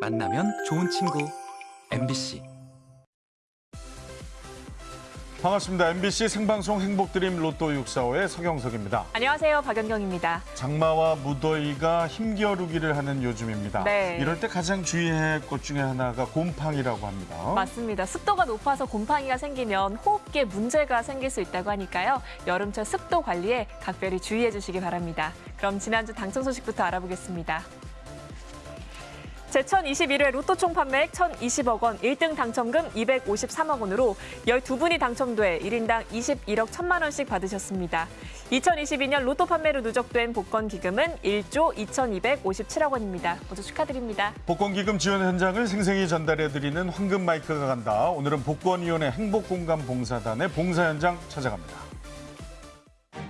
만나면 좋은 친구. MBC 반갑습니다. MBC 생방송 행복드림 로또 645의 서경석입니다. 안녕하세요. 박연경입니다. 장마와 무더위가 힘겨루기를 하는 요즘입니다. 네. 이럴 때 가장 주의해야 할 것 중에 하나가 곰팡이라고 합니다. 맞습니다. 습도가 높아서 곰팡이가 생기면 호흡기에 문제가 생길 수 있다고 하니까요. 여름철 습도 관리에 각별히 주의해 주시기 바랍니다. 그럼 지난주 당첨 소식부터 알아보겠습니다. 제1021회 로또 총 판매액 1,020억 원, 1등 당첨금 253억 원으로 12분이 당첨돼 1인당 21억 1천만 원씩 받으셨습니다. 2022년 로또 판매로 누적된 복권 기금은 1조 2,257억 원입니다. 모두 축하드립니다. 복권 기금 지원 현장을 생생히 전달해드리는 황금 마이크가 간다. 오늘은 복권위원회 행복공감 봉사단의 봉사 현장 찾아갑니다.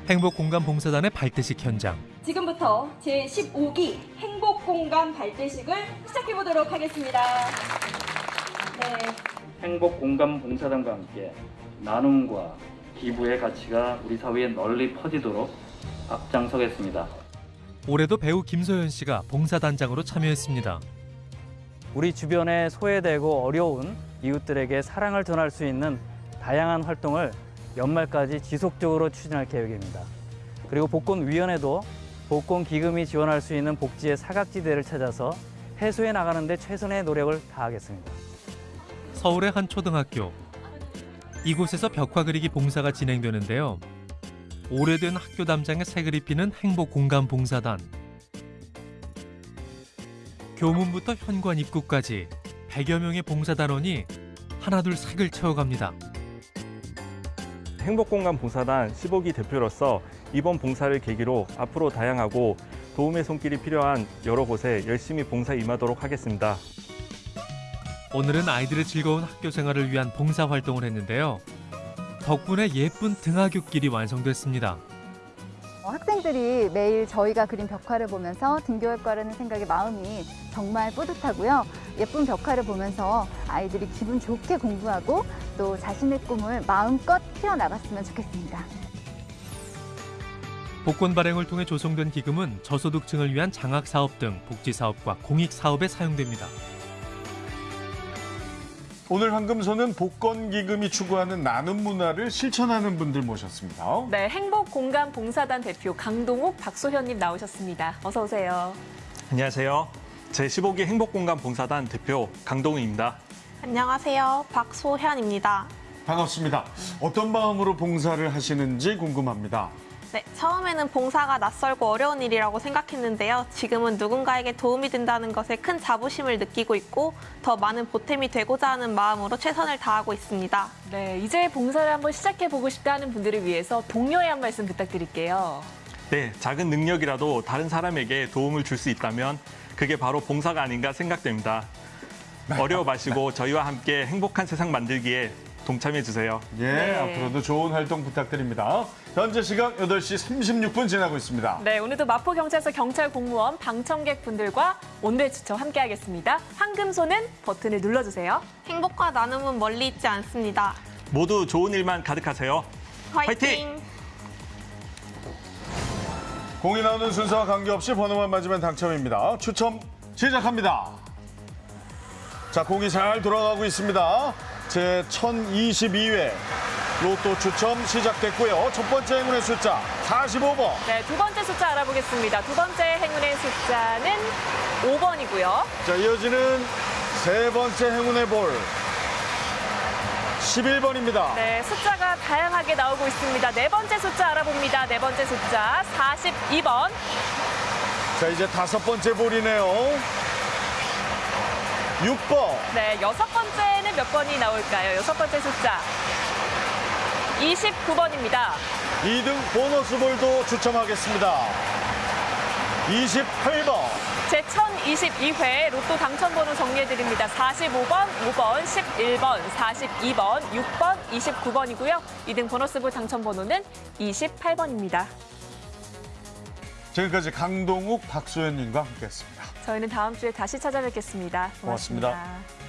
행복공감봉사단의 발대식 현장. 지금부터 제15기 행복 공간 발대식을 시작해 보도록 하겠습니다. 네. 행복 공감 봉사단과 함께 나눔과 기부의 가치가 우리 사회에 널리 퍼지도록 앞장서겠습니다. 올해도 배우 김소연 씨가 봉사단장으로 참여했습니다. 우리 주변에 소외되고 어려운 이웃들에게 사랑을 전할 수 있는 다양한 활동을 연말까지 지속적으로 추진할 계획입니다. 그리고 복권위원회도 복권 기금이 지원할 수 있는 복지의 사각지대를 찾아서 해소해 나가는 데 최선의 노력을 다하겠습니다. 서울의 한 초등학교. 이곳에서 벽화 그리기 봉사가 진행되는데요. 오래된 학교 담장에 색을 입히는 행복공감봉사단. 교문부터 현관 입구까지 100여 명의 봉사단원이 하나둘 색을 채워갑니다. 행복공간 봉사단 15기 대표로서 이번 봉사를 계기로 앞으로 다양하고 도움의 손길이 필요한 여러 곳에 열심히 봉사 임하도록 하겠습니다. 오늘은 아이들의 즐거운 학교 생활을 위한 봉사 활동을 했는데요. 덕분에 예쁜 등하굣길이 완성됐습니다. 어, 학생들이 매일 저희가 그린 벽화를 보면서 등교할 거라는 생각에 마음이 정말 뿌듯하고요. 예쁜 벽화를 보면서 아이들이 기분 좋게 공부하고 또 자신의 꿈을 마음껏 키워나갔으면 좋겠습니다. 복권 발행을 통해 조성된 기금은 저소득층을 위한 장학사업 등 복지사업과 공익사업에 사용됩니다. 오늘 황금소는 복권기금이 추구하는 나눔 문화를 실천하는 분들 모셨습니다. 네, 행복공감 봉사단 대표 강동욱, 박소현님 나오셨습니다. 어서 오세요. 안녕하세요. 제15기 행복공간 봉사단 대표 강동우입니다. 안녕하세요. 박소현입니다. 반갑습니다. 어떤 마음으로 봉사를 하시는지 궁금합니다. 네, 처음에는 봉사가 낯설고 어려운 일이라고 생각했는데요. 지금은 누군가에게 도움이 된다는 것에 큰 자부심을 느끼고 있고 더 많은 보탬이 되고자 하는 마음으로 최선을 다하고 있습니다. 네, 이제 봉사를 한번 시작해 보고 싶다 하는 분들을 위해서 독려의 한 말씀 부탁드릴게요. 네, 작은 능력이라도 다른 사람에게 도움을 줄 수 있다면 그게 바로 봉사가 아닌가 생각됩니다. 어려워 마시고 저희와 함께 행복한 세상 만들기에 동참해 주세요. 예, 네. 앞으로도 좋은 활동 부탁드립니다. 현재 시각 8시 36분 지나고 있습니다. 네, 오늘도 마포경찰서 경찰 공무원 방청객 분들과 온대 추첨 함께 하겠습니다. 황금소는 버튼을 눌러주세요. 행복과 나눔은 멀리 있지 않습니다. 모두 좋은 일만 가득하세요. 화이팅! 화이팅! 공이 나오는 순서와 관계없이 번호만 맞으면 당첨입니다. 추첨 시작합니다. 자, 공이 잘 돌아가고 있습니다. 제 1022회 로또 추첨 시작됐고요. 첫 번째 행운의 숫자 45번. 네, 두 번째 숫자 알아보겠습니다. 두 번째 행운의 숫자는 5번이고요. 자, 이어지는 세 번째 행운의 볼 11번입니다. 네, 숫자가 다양하게 나오고 있습니다. 네 번째 숫자 알아봅니다. 네 번째 숫자 42번. 자, 이제 다섯 번째 볼이네요. 6번. 네, 여섯 번째는 몇 번이 나올까요? 여섯 번째 숫자 29번입니다. 2등 보너스 볼도 추첨하겠습니다. 28번. 제 1022회 로또 당첨번호 정리해드립니다. 45번, 5번, 11번, 42번, 6번, 29번이고요. 2등 보너스볼 당첨번호는 28번입니다. 지금까지 강동욱, 박소연님과 함께했습니다. 저희는 다음 주에 다시 찾아뵙겠습니다 고맙습니다. 고맙습니다.